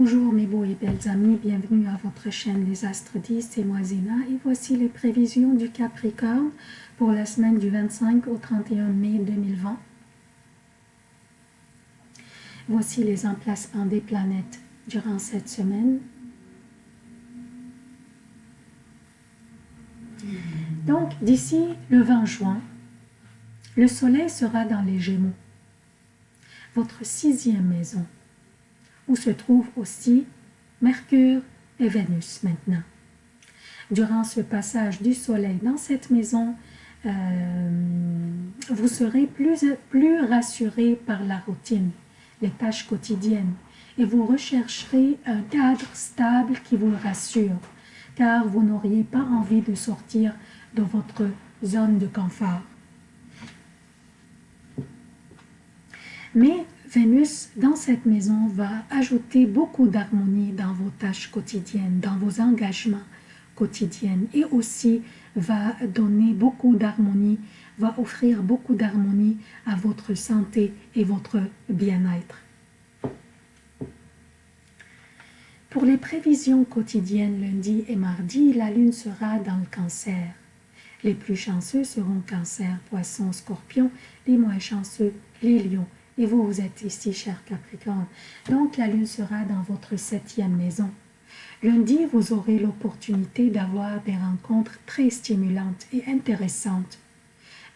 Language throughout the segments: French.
Bonjour mes beaux et belles amis, bienvenue à votre chaîne Les Astres 10, c'est moi Zéna et voici les prévisions du Capricorne pour la semaine du 25 au 31 mai 2020. Voici les emplacements des planètes durant cette semaine. Donc d'ici le 20 juin, le soleil sera dans les Gémeaux, votre sixième maison où se trouvent aussi Mercure et Vénus maintenant. Durant ce passage du Soleil dans cette maison, euh, vous serez plus, plus rassuré par la routine, les tâches quotidiennes, et vous rechercherez un cadre stable qui vous rassure, car vous n'auriez pas envie de sortir de votre zone de confort. Mais Vénus, dans cette maison, va ajouter beaucoup d'harmonie dans vos tâches quotidiennes, dans vos engagements quotidiens et aussi va donner beaucoup d'harmonie, va offrir beaucoup d'harmonie à votre santé et votre bien-être. Pour les prévisions quotidiennes lundi et mardi, la lune sera dans le cancer. Les plus chanceux seront cancer, poisson, scorpion, les moins chanceux, les lions, et vous, vous êtes ici, cher Capricorne. Donc, la lune sera dans votre septième maison. Lundi, vous aurez l'opportunité d'avoir des rencontres très stimulantes et intéressantes.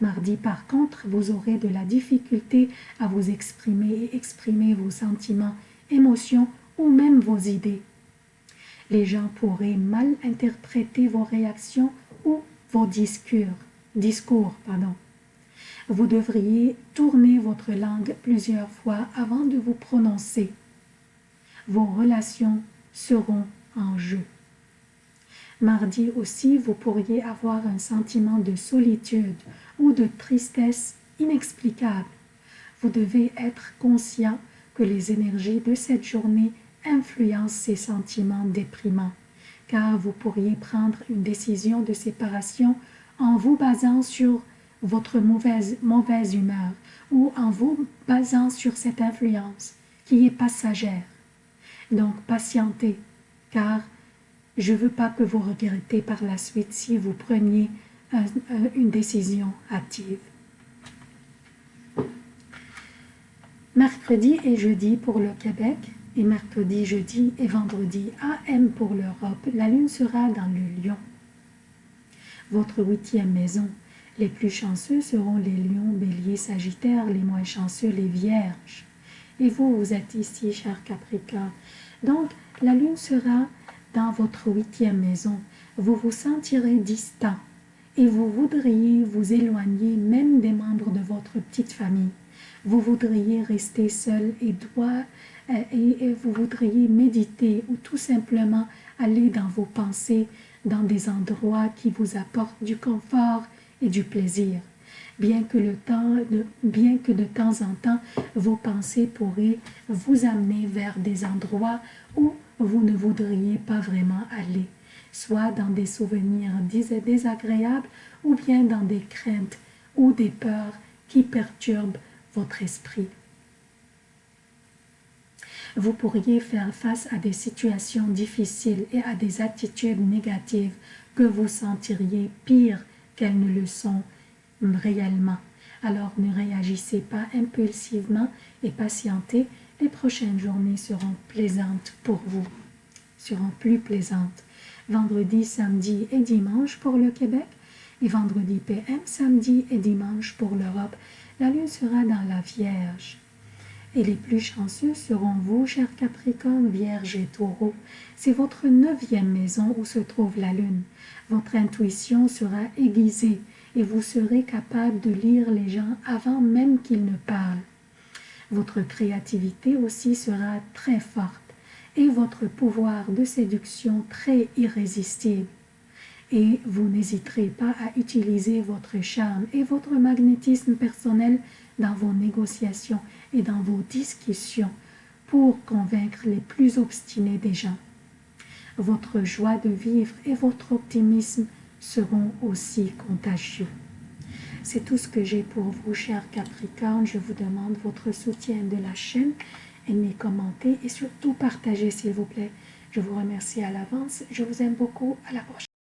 Mardi, par contre, vous aurez de la difficulté à vous exprimer et exprimer vos sentiments, émotions ou même vos idées. Les gens pourraient mal interpréter vos réactions ou vos discours. discours pardon. Vous devriez tourner votre langue plusieurs fois avant de vous prononcer. Vos relations seront en jeu. Mardi aussi, vous pourriez avoir un sentiment de solitude ou de tristesse inexplicable. Vous devez être conscient que les énergies de cette journée influencent ces sentiments déprimants, car vous pourriez prendre une décision de séparation en vous basant sur votre mauvaise, humeur ou en vous basant sur cette influence qui est passagère. Donc, patientez, car je ne veux pas que vous regrettez par la suite si vous preniez une décision active. Mercredi et jeudi pour le Québec, et mercredi, jeudi et vendredi AM pour l'Europe, la lune sera dans le lion. Votre huitième maison, les plus chanceux seront les lions, béliers, sagittaires, les moins chanceux, les vierges. Et vous, vous êtes ici, cher Capricorne. Donc, la lune sera dans votre huitième maison. Vous vous sentirez distant et vous voudriez vous éloigner même des membres de votre petite famille. Vous voudriez rester seul et droit euh, et vous voudriez méditer ou tout simplement aller dans vos pensées, dans des endroits qui vous apportent du confort et du plaisir. Bien que, le temps, bien que de temps en temps, vos pensées pourraient vous amener vers des endroits où vous ne voudriez pas vraiment aller, soit dans des souvenirs désagréables ou bien dans des craintes ou des peurs qui perturbent votre esprit. Vous pourriez faire face à des situations difficiles et à des attitudes négatives que vous sentiriez pires qu'elles ne le sont réellement. Alors ne réagissez pas impulsivement et patientez. Les prochaines journées seront plaisantes pour vous, seront plus plaisantes. Vendredi, samedi et dimanche pour le Québec et vendredi PM, samedi et dimanche pour l'Europe. La lune sera dans la Vierge. Et les plus chanceux seront vous, chers Capricorne, Vierge et Taureau. C'est votre neuvième maison où se trouve la lune. Votre intuition sera aiguisée et vous serez capable de lire les gens avant même qu'ils ne parlent. Votre créativité aussi sera très forte et votre pouvoir de séduction très irrésistible. Et vous n'hésiterez pas à utiliser votre charme et votre magnétisme personnel dans vos négociations et dans vos discussions pour convaincre les plus obstinés des gens. Votre joie de vivre et votre optimisme seront aussi contagieux. C'est tout ce que j'ai pour vous, chers Capricorne. Je vous demande votre soutien de la chaîne aimez, commentez et surtout partagez s'il vous plaît. Je vous remercie à l'avance. Je vous aime beaucoup. À la prochaine.